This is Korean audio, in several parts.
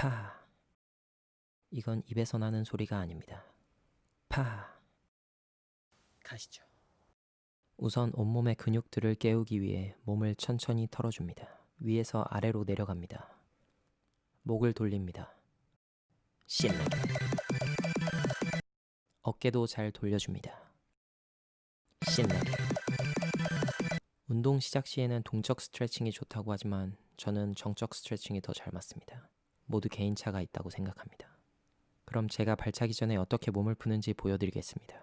파. 이건 입에서 나는 소리가 아닙니다. 파. 가시죠. 우선 온몸의 근육들을 깨우기 위해 몸을 천천히 털어줍니다. 위에서 아래로 내려갑니다. 목을 돌립니다. 신나게. 어깨도 잘 돌려줍니다. 신나게. 운동 시작 시에는 동적 스트레칭이 좋다고 하지만 저는 정적 스트레칭이 더 잘 맞습니다. 모두 개인차가 있다고 생각합니다. 그럼 제가 발차기 전에 어떻게 몸을 푸는지 보여드리겠습니다.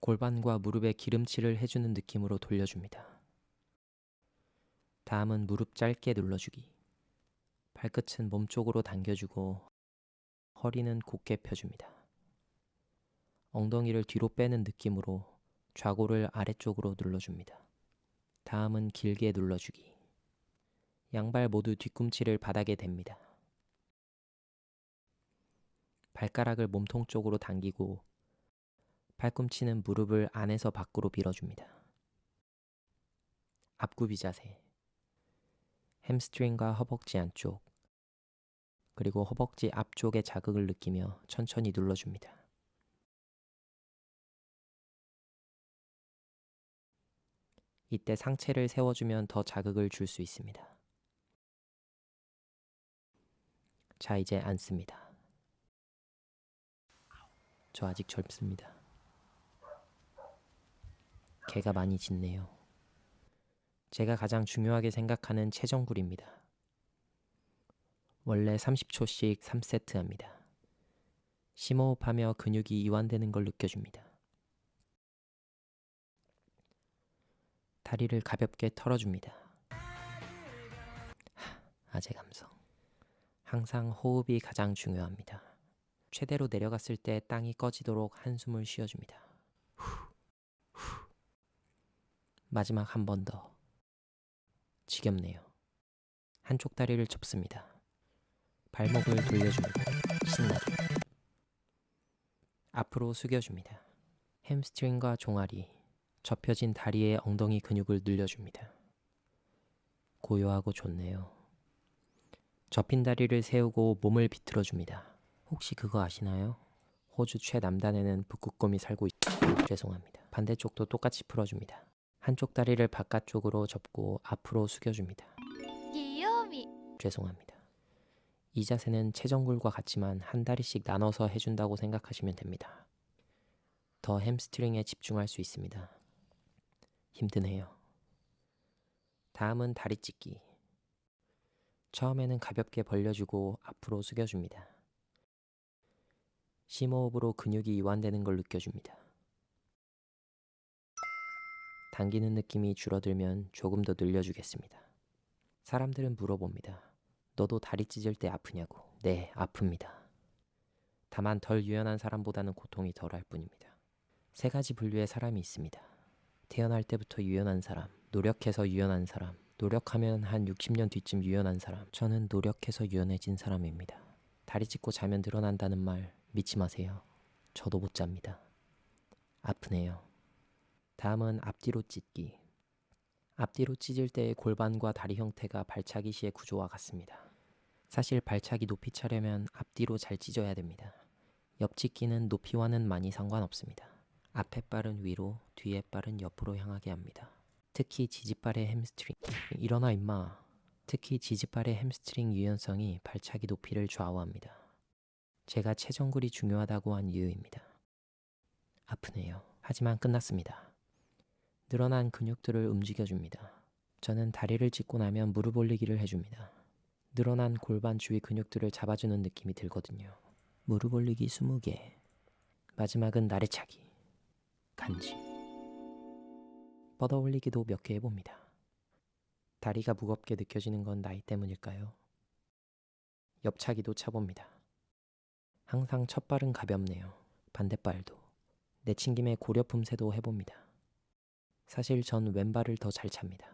골반과 무릎에 기름칠을 해주는 느낌으로 돌려줍니다. 다음은 무릎 짧게 눌러주기. 발끝은 몸쪽으로 당겨주고 허리는 곧게 펴줍니다. 엉덩이를 뒤로 빼는 느낌으로 좌골을 아래쪽으로 눌러줍니다. 다음은 길게 눌러주기. 양발 모두 뒤꿈치를 바닥에 댑니다. 발가락을 몸통 쪽으로 당기고 팔꿈치는 무릎을 안에서 밖으로 밀어줍니다. 앞굽이 자세. 햄스트링과 허벅지 안쪽, 그리고 허벅지 앞쪽에 자극을 느끼며 천천히 눌러줍니다. 이때 상체를 세워주면 더 자극을 줄 수 있습니다. 자, 이제 앉습니다. 저 아직 젊습니다. 개가 많이 짖네요. 제가 가장 중요하게 생각하는 체정굴입니다. 원래 30초씩 3세트 합니다. 심호흡하며 근육이 이완되는 걸 느껴줍니다. 다리를 가볍게 털어줍니다. 하, 아재 감성. 항상 호흡이 가장 중요합니다. 최대로 내려갔을 때 땅이 꺼지도록 한숨을 쉬어줍니다. 마지막 한 번 더. 지겹네요. 한쪽 다리를 접습니다. 발목을 돌려줍니다. 신나게. 앞으로 숙여줍니다. 햄스트링과 종아리, 접혀진 다리의 엉덩이 근육을 늘려줍니다. 고요하고 좋네요. 접힌 다리를 세우고 몸을 비틀어줍니다. 혹시 그거 아시나요? 호주 최남단에는 북극곰이 살고 있... 죄송합니다. 반대쪽도 똑같이 풀어줍니다. 한쪽 다리를 바깥쪽으로 접고 앞으로 숙여줍니다. 귀요미 죄송합니다. 이 자세는 체정굴과 같지만 한 다리씩 나눠서 해준다고 생각하시면 됩니다. 더 햄스트링에 집중할 수 있습니다. 힘드네요. 다음은 다리 찢기. 처음에는 가볍게 벌려주고 앞으로 숙여줍니다. 심호흡으로 근육이 이완되는 걸 느껴줍니다. 당기는 느낌이 줄어들면 조금 더 늘려주겠습니다. 사람들은 물어봅니다. 너도 다리 찢을 때 아프냐고. 네, 아픕니다. 다만 덜 유연한 사람보다는 고통이 덜할 뿐입니다. 세 가지 분류의 사람이 있습니다. 태어날 때부터 유연한 사람, 노력해서 유연한 사람, 노력하면 한 60년 뒤쯤 유연한 사람. 저는 노력해서 유연해진 사람입니다. 다리 찢고 자면 늘어난다는 말 믿지 마세요. 저도 못 잡니다. 아프네요. 다음은 앞뒤로 찢기. 앞뒤로 찢을 때의 골반과 다리 형태가 발차기 시의 구조와 같습니다. 사실 발차기 높이 차려면 앞뒤로 잘 찢어야 됩니다. 옆찢기는 높이와는 많이 상관없습니다. 앞에 발은 위로, 뒤에 발은 옆으로 향하게 합니다. 특히 지지발의 햄스트링. 일어나 임마. 특히 지지발의 햄스트링 유연성이 발차기 높이를 좌우합니다. 제가 체전굴이 중요하다고 한 이유입니다. 아프네요. 하지만 끝났습니다. 늘어난 근육들을 움직여줍니다. 저는 다리를 찢고 나면 무릎 올리기를 해줍니다. 늘어난 골반 주위 근육들을 잡아주는 느낌이 들거든요. 무릎 올리기 20개. 마지막은 나래차기. 간지. 뻗어 올리기도 몇 개 해봅니다. 다리가 무겁게 느껴지는 건 나이 때문일까요? 옆차기도 차봅니다. 항상 첫 발은 가볍네요. 반대발도. 내친 김에 고려 품새도 해봅니다. 사실 전 왼발을 더 잘 찹니다.